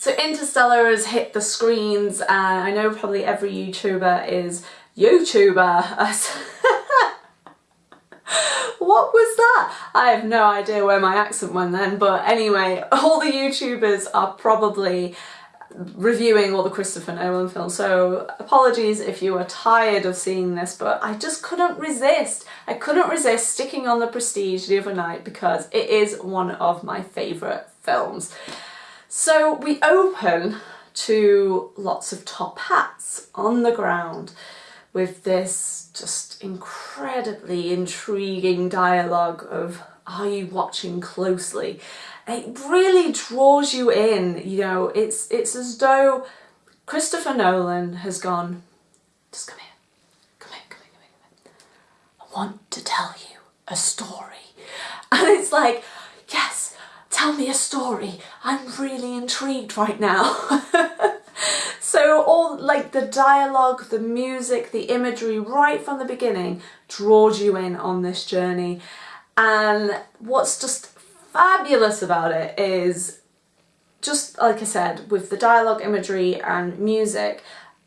So Interstellar has hit the screens and I know probably every YouTuber is YouTuber. what was that? I have no idea where my accent went then, but anyway, all the YouTubers are probably reviewing all the Christopher Nolan films, so apologies if you are tired of seeing this, but I just couldn't resist. I couldn't resist sticking on The Prestige the other night because it is one of my favourite films. So we open to lots of top hats on the ground with this just incredibly intriguing dialogue of are you watching closely? It really draws you in, you know, it's it's as though Christopher Nolan has gone, just come here, come here, come here, come here. I want to tell you a story. And it's like, tell me a story. I'm really intrigued right now. So all like the dialogue, the music, the imagery right from the beginning draws you in on this journey. And what's just fabulous about it is just like I said, with the dialogue, imagery and music,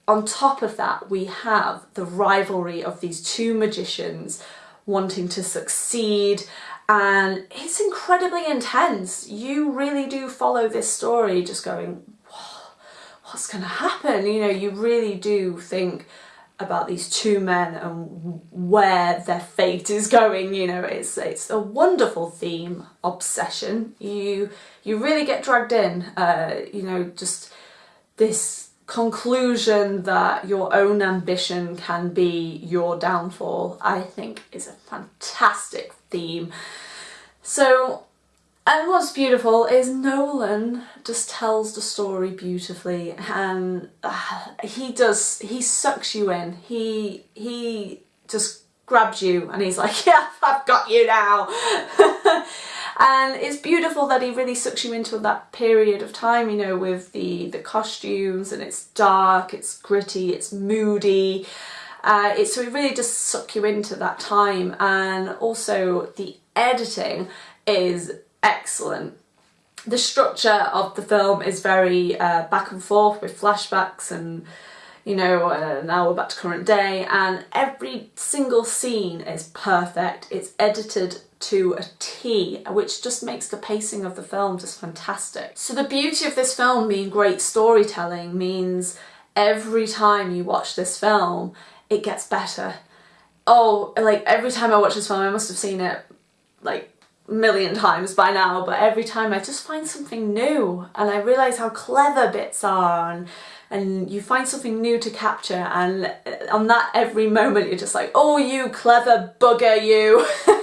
on top of that we have the rivalry of these two magicians wanting to succeed and it's incredibly intense. You really do follow this story just going, what's going to happen? You know, you really do think about these two men and where their fate is going you know it's it's a wonderful theme obsession you you really get dragged in uh, you know just this conclusion that your own ambition can be your downfall I think is a fantastic theme so and what's beautiful is Nolan just tells the story beautifully and uh, he does, he sucks you in. He, he just grabs you and he's like, yeah, I've got you now. and it's beautiful that he really sucks you into that period of time, you know, with the, the costumes and it's dark, it's gritty, it's moody. Uh, it's so it really just suck you into that time and also the editing is excellent. The structure of the film is very uh, back and forth with flashbacks and you know, uh, now we're back to current day and every single scene is perfect. It's edited to a T, which just makes the pacing of the film just fantastic. So the beauty of this film being great storytelling means every time you watch this film, it gets better. Oh, like every time I watch this film, I must have seen it like million times by now but every time I just find something new and I realise how clever bits are and, and you find something new to capture and uh, on that every moment you're just like oh you clever bugger you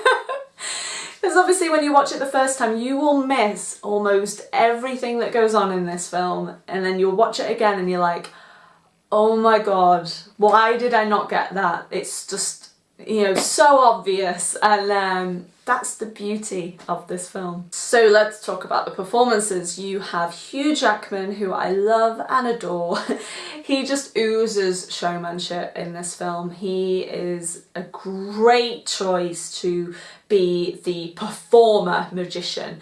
because obviously when you watch it the first time you will miss almost everything that goes on in this film. And then you'll watch it again and you're like oh my god why did I not get that? It's just you know so obvious and um, that's the beauty of this film. So let's talk about the performances. You have Hugh Jackman, who I love and adore. he just oozes showmanship in this film. He is a great choice to be the performer magician.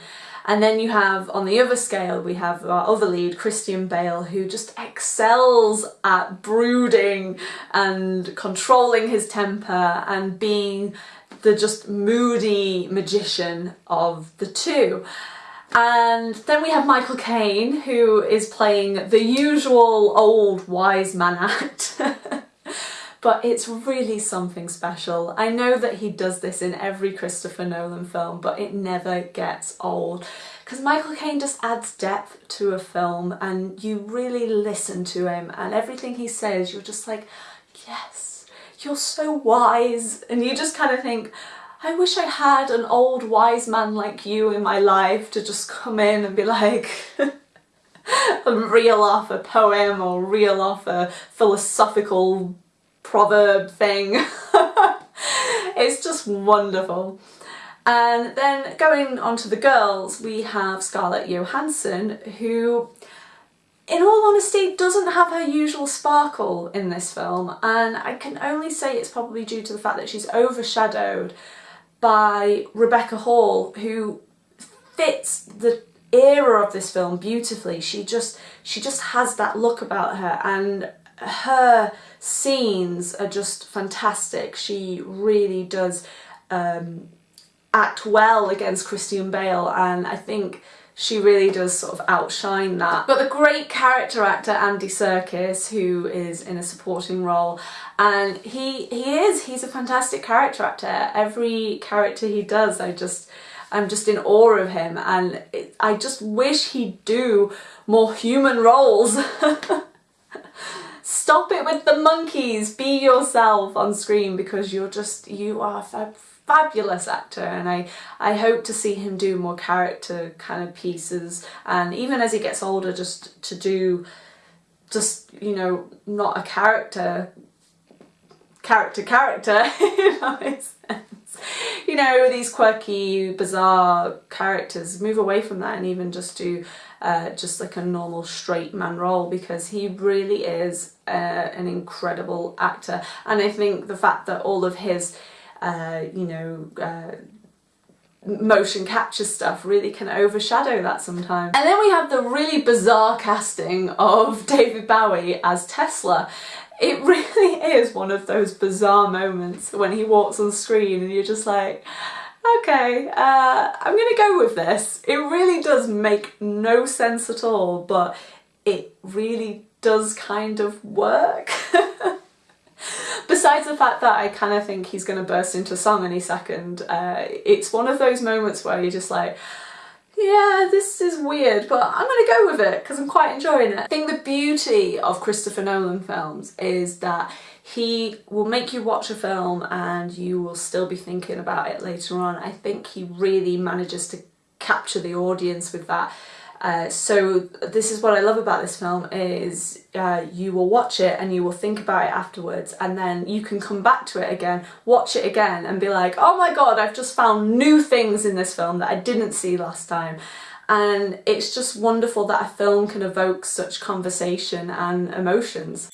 And then you have, on the other scale, we have our other lead, Christian Bale, who just excels at brooding and controlling his temper and being the just moody magician of the two. And then we have Michael Caine, who is playing the usual old wise man act. but it's really something special. I know that he does this in every Christopher Nolan film, but it never gets old. Because Michael Caine just adds depth to a film and you really listen to him and everything he says, you're just like, yes, you're so wise and you just kind of think I wish I had an old wise man like you in my life to just come in and be like and reel off a poem or reel off a philosophical proverb thing. it's just wonderful. And then going on to the girls, we have Scarlett Johansson, who in all honesty, doesn't have her usual sparkle in this film and I can only say it's probably due to the fact that she's overshadowed by Rebecca Hall who fits the era of this film beautifully. She just she just has that look about her and her scenes are just fantastic. She really does um, act well against Christian Bale and I think she really does sort of outshine that. But the great character actor Andy Serkis, who is in a supporting role, and he he is, he's a fantastic character actor. Every character he does, I just, I'm just in awe of him and it, I just wish he'd do more human roles. Stop it with the monkeys, be yourself on screen because you're just, you are a fabulous actor and I, I hope to see him do more character kind of pieces. And even as he gets older just to do just you know not a character character character you know, these quirky bizarre characters move away from that and even just do uh, just like a normal straight man role because he really is uh, an incredible actor and I think the fact that all of his uh, you know, uh, motion capture stuff really can overshadow that sometimes. And then we have the really bizarre casting of David Bowie as Tesla. It really is one of those bizarre moments when he walks on screen and you're just like, okay, uh, I'm gonna go with this. It really does make no sense at all, but it really does kind of work. besides the fact that I kind of think he's to burst into song any second, uh, it's one of those moments where you're just like, yeah, this is weird, but I'm to go with it because I'm quite enjoying it. I think the beauty of Christopher Nolan films is that he will make you watch a film and you will still be thinking about it later on. I think he really manages to capture the audience with that uh, so this is what I love about this film is uh, you will watch it and you will think about it afterwards and then you can come back to it again, watch it again and be like, oh my god, I've just found new things in this film that I didn't see last time. And it's just wonderful that a film can evoke such conversation and emotions.